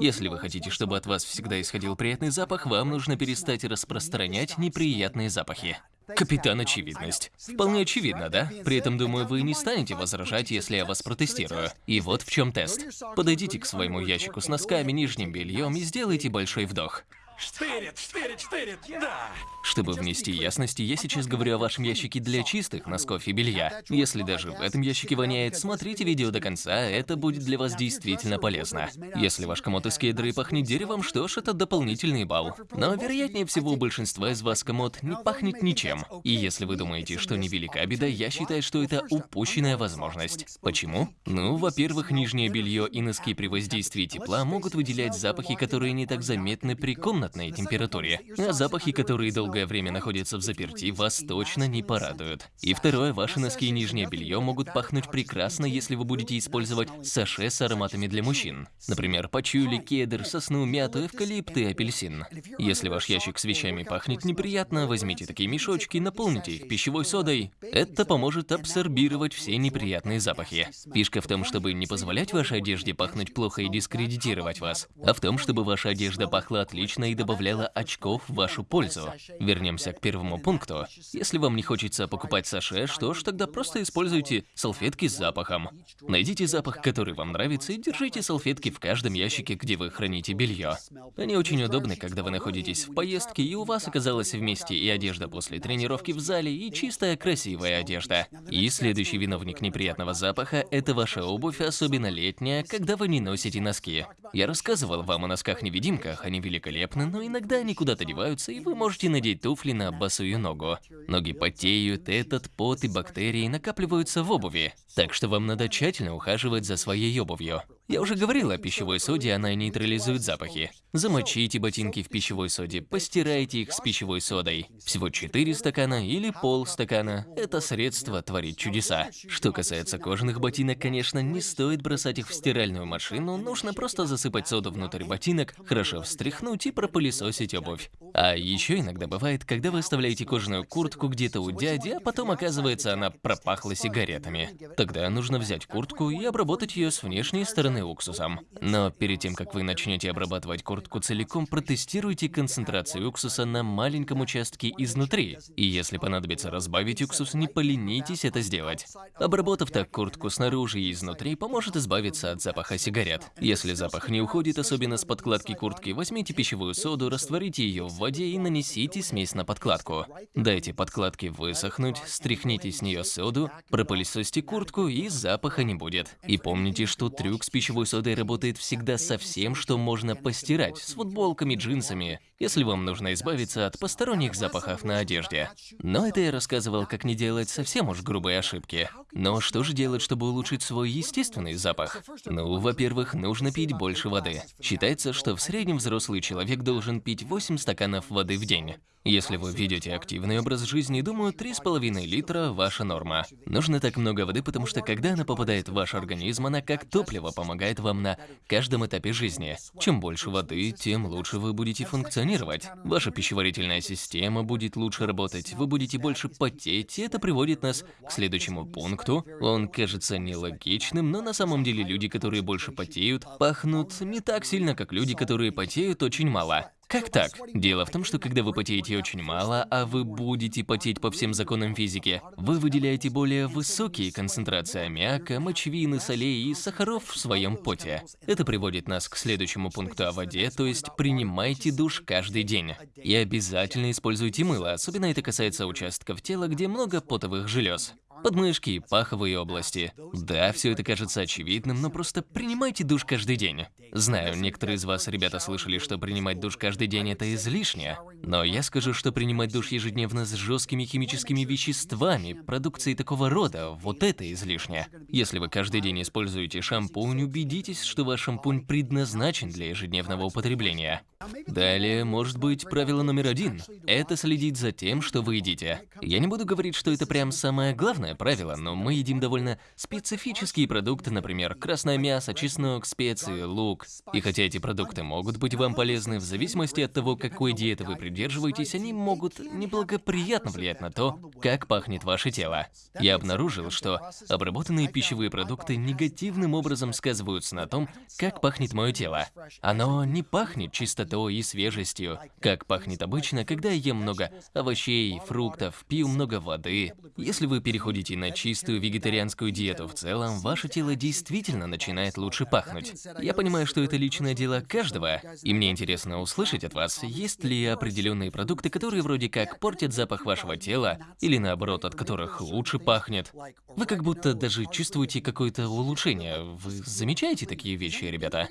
Если вы хотите, чтобы от вас всегда исходил приятный запах, вам нужно перестать распространять неприятные запахи. Капитан Очевидность. Вполне очевидно, да? При этом, думаю, вы не станете возражать, если я вас протестирую. И вот в чем тест. Подойдите к своему ящику с носками, нижним бельем и сделайте большой вдох. Штырит, штырит, штырит, да. Чтобы внести ясности, я сейчас говорю о вашем ящике для чистых носков и белья. Если даже в этом ящике воняет, смотрите видео до конца, это будет для вас действительно полезно. Если ваш комод из кедра и пахнет деревом, что ж, это дополнительный балл. Но вероятнее всего у большинства из вас комод не пахнет ничем. И если вы думаете, что невелика беда, я считаю, что это упущенная возможность. Почему? Ну, во-первых, нижнее белье и носки при воздействии тепла могут выделять запахи, которые не так заметны при комнатной комнатной температуре. А запахи, которые долгое время находятся в заперти, вас точно не порадуют. И второе, ваши носки и нижнее белье могут пахнуть прекрасно, если вы будете использовать саше с ароматами для мужчин. Например, пачули, кедр, сосну, мяту, эвкалипт и апельсин. Если ваш ящик с вещами пахнет неприятно, возьмите такие мешочки, наполните их пищевой содой. Это поможет абсорбировать все неприятные запахи. Фишка в том, чтобы не позволять вашей одежде пахнуть плохо и дискредитировать вас, а в том, чтобы ваша одежда пахла отлично и добавляла очков в вашу пользу. Вернемся к первому пункту. Если вам не хочется покупать саше, что ж, тогда просто используйте салфетки с запахом. Найдите запах, который вам нравится, и держите салфетки в каждом ящике, где вы храните белье. Они очень удобны, когда вы находитесь в поездке, и у вас оказалась вместе и одежда после тренировки в зале, и чистая красивая одежда. И следующий виновник неприятного запаха – это ваша обувь, особенно летняя, когда вы не носите носки. Я рассказывал вам о носках-невидимках, они великолепны, но иногда они куда-то деваются, и вы можете надеть туфли на босую ногу. Ноги потеют, этот пот и бактерии накапливаются в обуви, так что вам надо тщательно ухаживать за своей обувью. Я уже говорил о пищевой соде, она нейтрализует запахи. Замочите ботинки в пищевой соде, постирайте их с пищевой содой. Всего 4 стакана или полстакана. Это средство творит чудеса. Что касается кожаных ботинок, конечно, не стоит бросать их в стиральную машину, нужно просто засыпать соду внутрь ботинок, хорошо встряхнуть и пропылесосить обувь. А еще иногда бывает, когда вы оставляете кожаную куртку где-то у дяди, а потом оказывается она пропахла сигаретами. Тогда нужно взять куртку и обработать ее с внешней стороны смазаны уксусом. Но перед тем, как вы начнете обрабатывать куртку целиком, протестируйте концентрацию уксуса на маленьком участке изнутри. И если понадобится разбавить уксус, не поленитесь это сделать. Обработав так куртку снаружи и изнутри, поможет избавиться от запаха сигарет. Если запах не уходит, особенно с подкладки куртки, возьмите пищевую соду, растворите ее в воде и нанесите смесь на подкладку. Дайте подкладке высохнуть, стряхните с нее соду, пропылесосьте куртку и запаха не будет. И помните, что трюк с пищевой пищевой содой работает всегда со всем, что можно постирать, с футболками, джинсами, если вам нужно избавиться от посторонних запахов на одежде. Но это я рассказывал, как не делать совсем уж грубые ошибки. Но что же делать, чтобы улучшить свой естественный запах? Ну, во-первых, нужно пить больше воды. Считается, что в среднем взрослый человек должен пить 8 стаканов воды в день. Если вы ведете активный образ жизни, думаю, 3,5 литра – ваша норма. Нужно так много воды, потому что когда она попадает в ваш организм, она как топливо помогает вам на каждом этапе жизни. Чем больше воды, тем лучше вы будете функционировать. Ваша пищеварительная система будет лучше работать, вы будете больше потеть, и это приводит нас к следующему пункту. Он кажется нелогичным, но на самом деле люди, которые больше потеют, пахнут не так сильно, как люди, которые потеют очень мало. Как так? Дело в том, что когда вы потеете очень мало, а вы будете потеть по всем законам физики, вы выделяете более высокие концентрации аммиака, мочевины, солей и сахаров в своем поте. Это приводит нас к следующему пункту о воде, то есть принимайте душ каждый день. И обязательно используйте мыло, особенно это касается участков тела, где много потовых желез подмышки и паховые области. Да, все это кажется очевидным, но просто принимайте душ каждый день. Знаю, некоторые из вас, ребята, слышали, что принимать душ каждый день это излишне, но я скажу, что принимать душ ежедневно с жесткими химическими веществами, продукцией такого рода, вот это излишне. Если вы каждый день используете шампунь, убедитесь, что ваш шампунь предназначен для ежедневного употребления. Далее, может быть, правило номер один – это следить за тем, что вы едите. Я не буду говорить, что это прям самое главное, важное правило, но мы едим довольно специфические продукты, например, красное мясо, чеснок, специи, лук. И хотя эти продукты могут быть вам полезны, в зависимости от того, какой диеты вы придерживаетесь, они могут неблагоприятно влиять на то, как пахнет ваше тело. Я обнаружил, что обработанные пищевые продукты негативным образом сказываются на том, как пахнет мое тело. Оно не пахнет чистотой и свежестью, как пахнет обычно, когда я ем много овощей, фруктов, пью много воды. Если вы переходите на чистую вегетарианскую диету в целом, ваше тело действительно начинает лучше пахнуть. Я понимаю, что это личное дело каждого, и мне интересно услышать от вас, есть ли определенные продукты, которые вроде как портят запах вашего тела, или наоборот, от которых лучше пахнет. Вы как будто даже чувствуете какое-то улучшение. Вы замечаете такие вещи, ребята?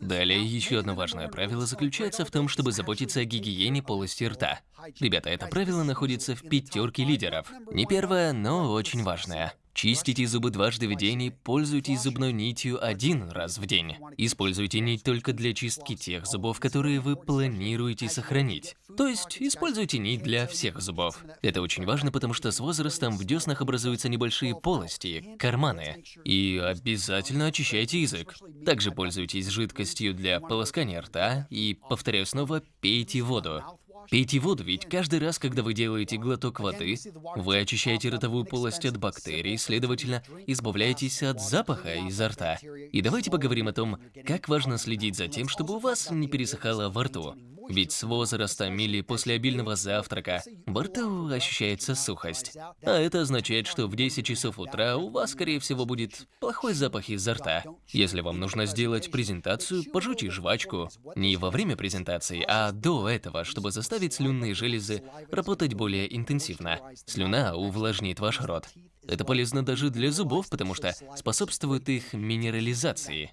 Далее, еще одно важное правило заключается в том, чтобы заботиться о гигиене полости рта. Ребята, это правило находится в пятерке лидеров. Не первое, но очень важное. Чистите зубы дважды в день и пользуйтесь зубной нитью один раз в день. Используйте нить только для чистки тех зубов, которые вы планируете сохранить. То есть, используйте нить для всех зубов. Это очень важно, потому что с возрастом в деснах образуются небольшие полости, карманы. И обязательно очищайте язык. Также пользуйтесь жидкостью для полоскания рта и, повторяю снова, пейте воду. Пейте воду, ведь каждый раз, когда вы делаете глоток воды, вы очищаете ротовую полость от бактерий, следовательно, избавляетесь от запаха изо рта. И давайте поговорим о том, как важно следить за тем, чтобы у вас не пересыхало во рту. Ведь с возрастом или после обильного завтрака во рту ощущается сухость. А это означает, что в 10 часов утра у вас, скорее всего, будет плохой запах изо рта. Если вам нужно сделать презентацию, пожуйте жвачку. Не во время презентации, а до этого, чтобы заставить слюнные железы работать более интенсивно. Слюна увлажнит ваш рот. Это полезно даже для зубов, потому что способствует их минерализации.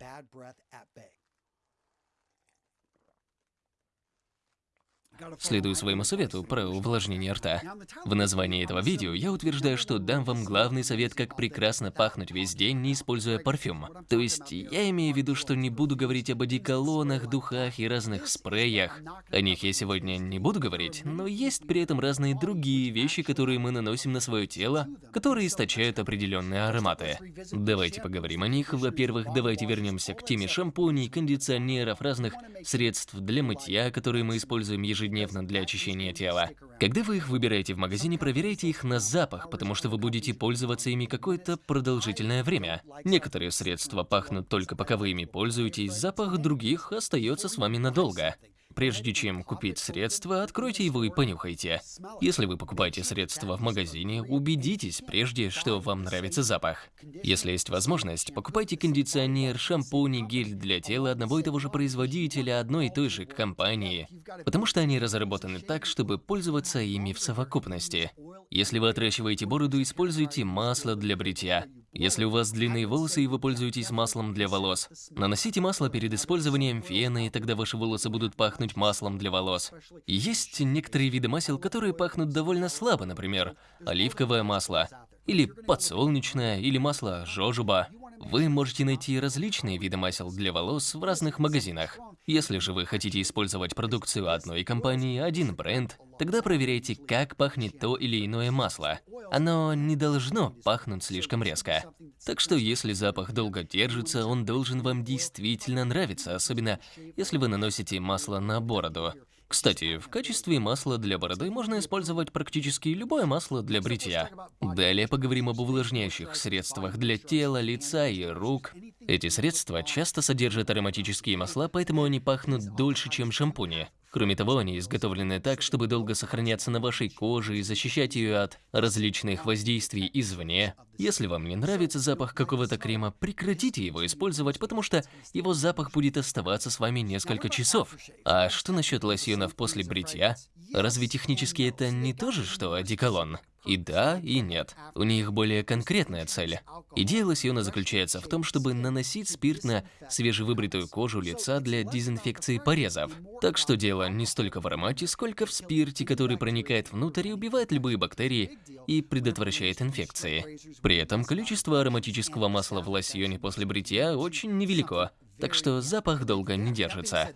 Следую своему совету про увлажнение рта. В названии этого видео я утверждаю, что дам вам главный совет, как прекрасно пахнуть весь день, не используя парфюм. То есть, я имею в виду, что не буду говорить об одеколонах, духах и разных спреях. О них я сегодня не буду говорить, но есть при этом разные другие вещи, которые мы наносим на свое тело, которые источают определенные ароматы. Давайте поговорим о них. Во-первых, давайте вернемся к теме шампуней, кондиционеров, разных средств для мытья, которые мы используем ежедневно ежедневно для очищения тела. Когда вы их выбираете в магазине, проверяйте их на запах, потому что вы будете пользоваться ими какое-то продолжительное время. Некоторые средства пахнут только пока вы ими пользуетесь, запах других остается с вами надолго. Прежде чем купить средство, откройте его и понюхайте. Если вы покупаете средство в магазине, убедитесь прежде, что вам нравится запах. Если есть возможность, покупайте кондиционер, шампунь и гель для тела одного и того же производителя одной и той же компании, потому что они разработаны так, чтобы пользоваться ими в совокупности. Если вы отращиваете бороду, используйте масло для бритья. Если у вас длинные волосы и вы пользуетесь маслом для волос, наносите масло перед использованием фена, и тогда ваши волосы будут пахнуть маслом для волос. Есть некоторые виды масел, которые пахнут довольно слабо, например, оливковое масло, или подсолнечное, или масло жожоба. Вы можете найти различные виды масел для волос в разных магазинах. Если же вы хотите использовать продукцию одной компании, один бренд, тогда проверяйте, как пахнет то или иное масло. Оно не должно пахнуть слишком резко. Так что если запах долго держится, он должен вам действительно нравиться, особенно если вы наносите масло на бороду. Кстати, в качестве масла для бороды можно использовать практически любое масло для бритья. Далее поговорим об увлажняющих средствах для тела, лица и рук. Эти средства часто содержат ароматические масла, поэтому они пахнут дольше, чем шампуни. Кроме того, они изготовлены так, чтобы долго сохраняться на вашей коже и защищать ее от различных воздействий извне. Если вам не нравится запах какого-то крема, прекратите его использовать, потому что его запах будет оставаться с вами несколько часов. А что насчет лосьонов после бритья? Разве технически это не то же, что одеколон? И да, и нет. У них более конкретная цель. Идея лосьона заключается в том, чтобы наносить спирт на свежевыбритую кожу лица для дезинфекции порезов. Так что дело не столько в аромате, сколько в спирте, который проникает внутрь и убивает любые бактерии и предотвращает инфекции. При этом количество ароматического масла в лосьоне после бритья очень невелико. Так что запах долго не держится.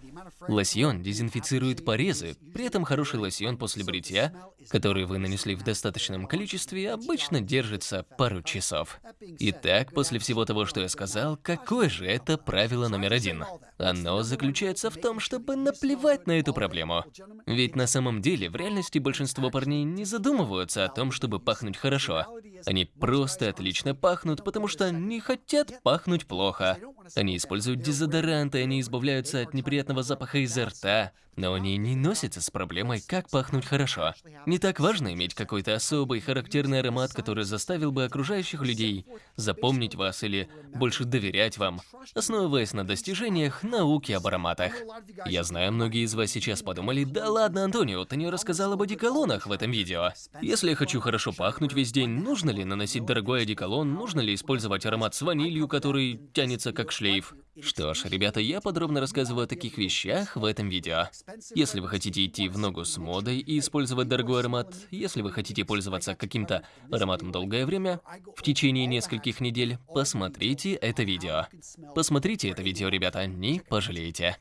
Лосьон дезинфицирует порезы, при этом хороший лосьон после бритья, который вы нанесли в достаточном количестве, обычно держится пару часов. Итак, после всего того, что я сказал, какое же это правило номер один? Оно заключается в том, чтобы наплевать на эту проблему. Ведь на самом деле, в реальности большинство парней не задумываются о том, чтобы пахнуть хорошо. Они просто отлично пахнут, потому что не хотят пахнуть плохо. Они используют дезодоранты, они избавляются от неприятного запаха изо рта, но они не носятся с проблемой, как пахнуть хорошо. Не так важно иметь какой-то особый характерный аромат, который заставил бы окружающих людей запомнить вас или больше доверять вам, основываясь на достижениях науки об ароматах. Я знаю, многие из вас сейчас подумали, да ладно, Антонио, ты не рассказал об одеколонах в этом видео. Если я хочу хорошо пахнуть весь день, нужно ли наносить дорогой одеколон, нужно ли использовать аромат с ванилью, который тянется как шлейф? Что ж, ребята, я подробно рассказываю о таких вещах в этом видео. Если вы хотите идти в ногу с модой и использовать дорогой аромат, если вы хотите пользоваться каким-то ароматом долгое время, в течение нескольких недель, посмотрите это видео. Посмотрите это видео, ребята, не пожалеете.